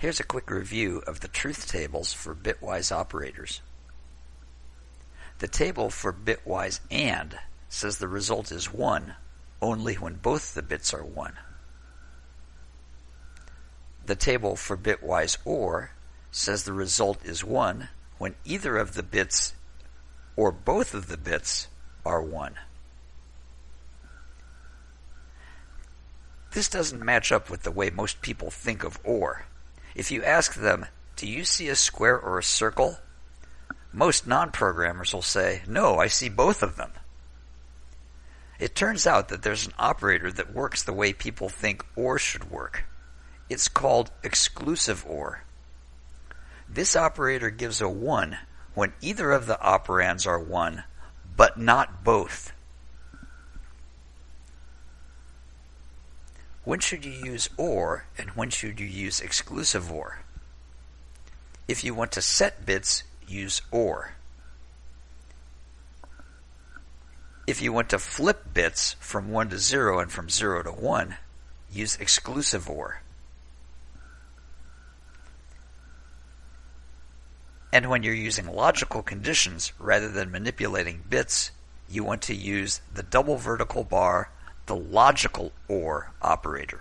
Here's a quick review of the truth tables for bitwise operators. The table for bitwise AND says the result is 1 only when both the bits are 1. The table for bitwise OR says the result is 1 when either of the bits or both of the bits are 1. This doesn't match up with the way most people think of OR. If you ask them, do you see a square or a circle? Most non-programmers will say, no, I see both of them. It turns out that there's an operator that works the way people think OR should work. It's called exclusive OR. This operator gives a 1 when either of the operands are 1, but not both. When should you use OR and when should you use exclusive OR? If you want to set bits, use OR. If you want to flip bits from 1 to 0 and from 0 to 1, use exclusive OR. And when you're using logical conditions rather than manipulating bits, you want to use the double vertical bar, the logical OR operator.